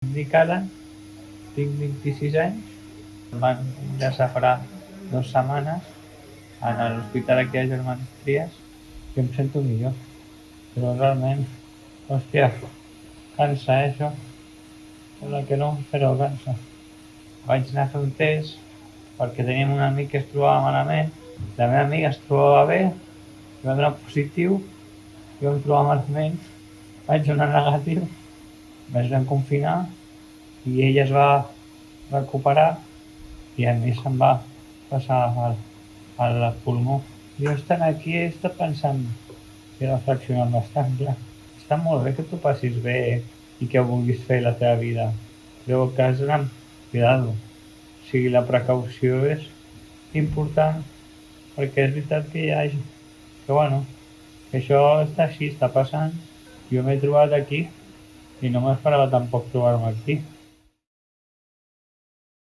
Dic Alan, tinc 26 anys, em van ingressar farà dues setmanes a l'hospital aquí a Germans Trias i em sento millor, però realment, hòstia, cansa, eh, això. Sembla que no, però cansa. Vaig anar a fer un test perquè teníem un amic que es trobava malament, la meva amiga es trobava bé, i va donar positiu, jo em trobava malament, vaig donar negatiu, ens vam confinar i ella es va recuperar i a mi se'm va passar al, al pulmó. Jo estant aquí he estat pensant i reflexionant bastant, clar. Està molt bé que tu passis bé i que vulguis fer la teva vida, però que has d'anar amb cuidado. O sigui, la precaució és important perquè és veritat que hi ha gent que, bueno, que això està així, està passant. Jo m'he trobat aquí i no m'esperava tampoc trobar-me aquí.